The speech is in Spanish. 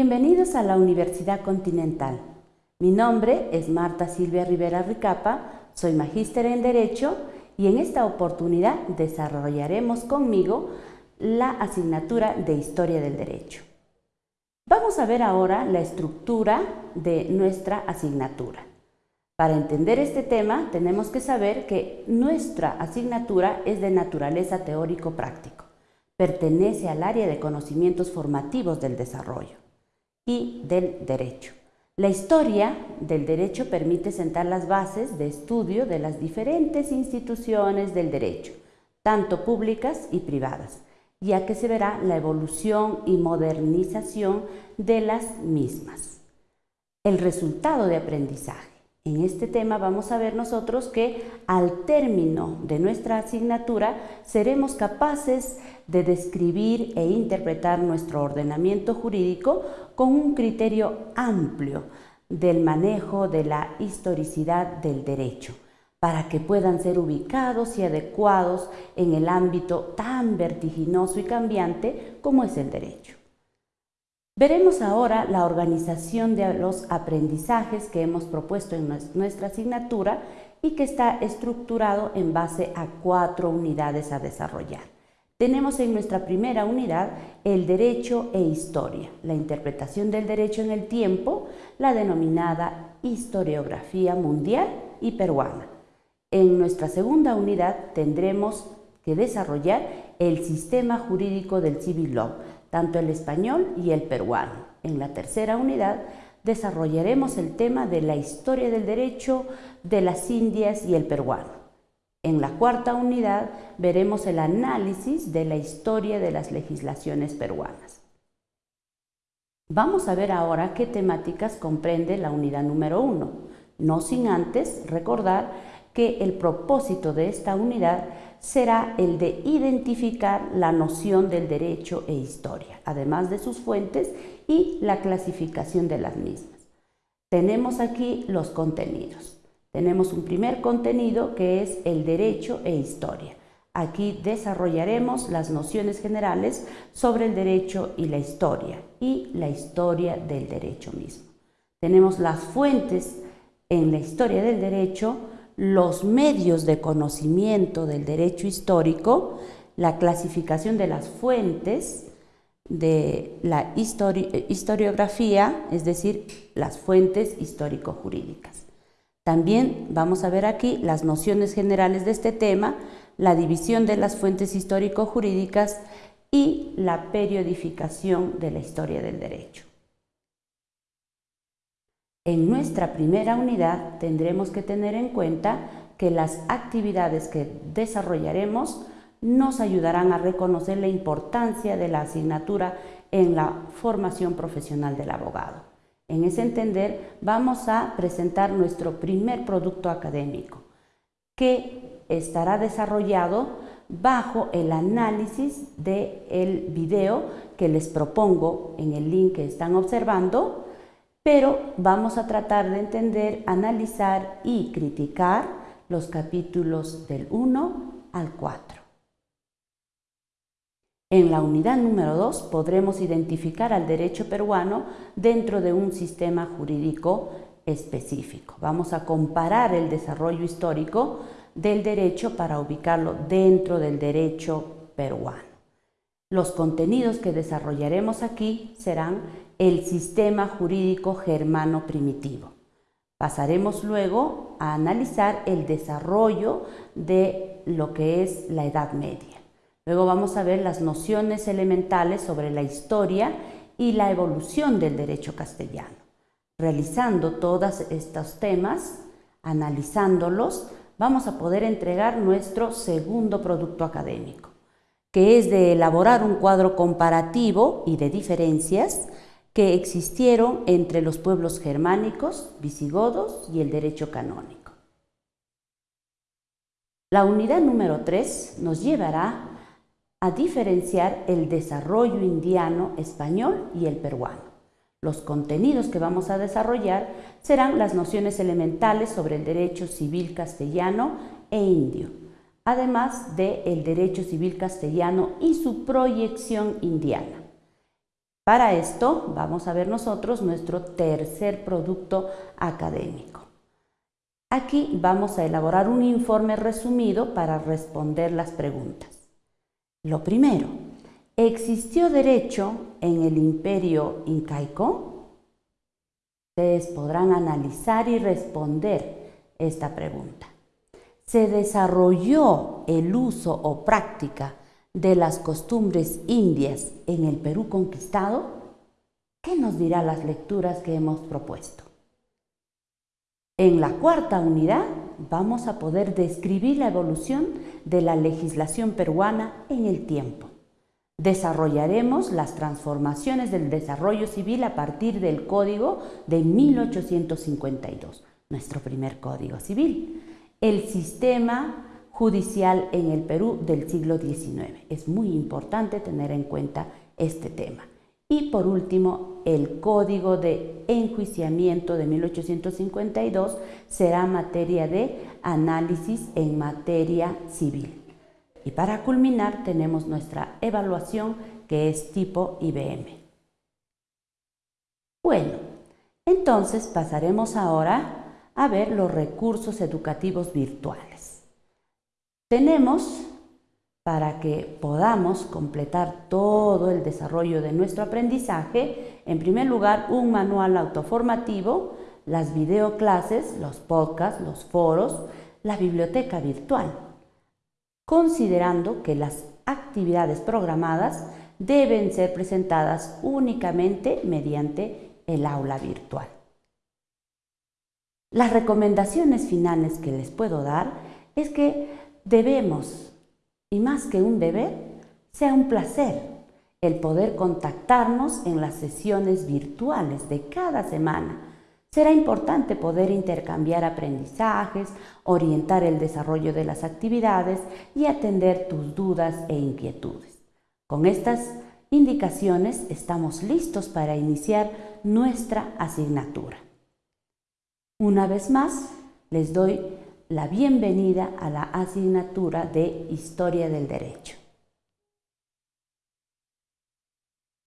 Bienvenidos a la Universidad Continental. Mi nombre es Marta Silvia Rivera Ricapa, soy magíster en Derecho y en esta oportunidad desarrollaremos conmigo la asignatura de Historia del Derecho. Vamos a ver ahora la estructura de nuestra asignatura. Para entender este tema tenemos que saber que nuestra asignatura es de naturaleza teórico-práctico. Pertenece al área de conocimientos formativos del desarrollo y del derecho. La historia del derecho permite sentar las bases de estudio de las diferentes instituciones del derecho, tanto públicas y privadas, ya que se verá la evolución y modernización de las mismas. El resultado de aprendizaje. En este tema vamos a ver nosotros que al término de nuestra asignatura seremos capaces de describir e interpretar nuestro ordenamiento jurídico con un criterio amplio del manejo de la historicidad del derecho, para que puedan ser ubicados y adecuados en el ámbito tan vertiginoso y cambiante como es el derecho. Veremos ahora la organización de los aprendizajes que hemos propuesto en nuestra asignatura y que está estructurado en base a cuatro unidades a desarrollar. Tenemos en nuestra primera unidad el derecho e historia, la interpretación del derecho en el tiempo, la denominada historiografía mundial y peruana. En nuestra segunda unidad tendremos que desarrollar el sistema jurídico del civil law, tanto el español y el peruano. En la tercera unidad desarrollaremos el tema de la historia del derecho de las Indias y el peruano. En la cuarta unidad veremos el análisis de la historia de las legislaciones peruanas. Vamos a ver ahora qué temáticas comprende la unidad número uno, no sin antes recordar que el propósito de esta unidad será el de identificar la noción del derecho e historia, además de sus fuentes y la clasificación de las mismas. Tenemos aquí los contenidos. Tenemos un primer contenido que es el derecho e historia. Aquí desarrollaremos las nociones generales sobre el derecho y la historia y la historia del derecho mismo. Tenemos las fuentes en la historia del derecho, los medios de conocimiento del derecho histórico, la clasificación de las fuentes de la historiografía, es decir, las fuentes histórico-jurídicas. También vamos a ver aquí las nociones generales de este tema, la división de las fuentes histórico-jurídicas y la periodificación de la historia del derecho. En nuestra primera unidad tendremos que tener en cuenta que las actividades que desarrollaremos nos ayudarán a reconocer la importancia de la asignatura en la formación profesional del abogado. En ese entender vamos a presentar nuestro primer producto académico que estará desarrollado bajo el análisis del el video que les propongo en el link que están observando pero vamos a tratar de entender, analizar y criticar los capítulos del 1 al 4. En la unidad número 2 podremos identificar al derecho peruano dentro de un sistema jurídico específico. Vamos a comparar el desarrollo histórico del derecho para ubicarlo dentro del derecho peruano. Los contenidos que desarrollaremos aquí serán el sistema jurídico germano primitivo. Pasaremos luego a analizar el desarrollo de lo que es la Edad Media. Luego vamos a ver las nociones elementales sobre la historia y la evolución del derecho castellano. Realizando todos estos temas, analizándolos, vamos a poder entregar nuestro segundo producto académico, que es de elaborar un cuadro comparativo y de diferencias que existieron entre los pueblos germánicos, visigodos y el derecho canónico. La unidad número 3 nos llevará a diferenciar el desarrollo indiano español y el peruano. Los contenidos que vamos a desarrollar serán las nociones elementales sobre el derecho civil castellano e indio, además del el derecho civil castellano y su proyección indiana. Para esto vamos a ver nosotros nuestro tercer producto académico. Aquí vamos a elaborar un informe resumido para responder las preguntas. Lo primero, ¿existió derecho en el imperio incaico? Ustedes podrán analizar y responder esta pregunta. ¿Se desarrolló el uso o práctica de las costumbres indias en el Perú conquistado? ¿Qué nos dirá las lecturas que hemos propuesto? En la cuarta unidad vamos a poder describir la evolución de la legislación peruana en el tiempo. Desarrollaremos las transformaciones del desarrollo civil a partir del Código de 1852, nuestro primer Código Civil. El sistema judicial en el Perú del siglo XIX. Es muy importante tener en cuenta este tema. Y por último, el Código de Enjuiciamiento de 1852 será materia de análisis en materia civil. Y para culminar tenemos nuestra evaluación que es tipo IBM. Bueno, entonces pasaremos ahora a ver los recursos educativos virtuales. Tenemos para que podamos completar todo el desarrollo de nuestro aprendizaje, en primer lugar, un manual autoformativo, las videoclases, los podcasts, los foros, la biblioteca virtual, considerando que las actividades programadas deben ser presentadas únicamente mediante el aula virtual. Las recomendaciones finales que les puedo dar es que debemos y más que un deber, sea un placer el poder contactarnos en las sesiones virtuales de cada semana. Será importante poder intercambiar aprendizajes, orientar el desarrollo de las actividades y atender tus dudas e inquietudes. Con estas indicaciones estamos listos para iniciar nuestra asignatura. Una vez más, les doy la bienvenida a la asignatura de Historia del Derecho.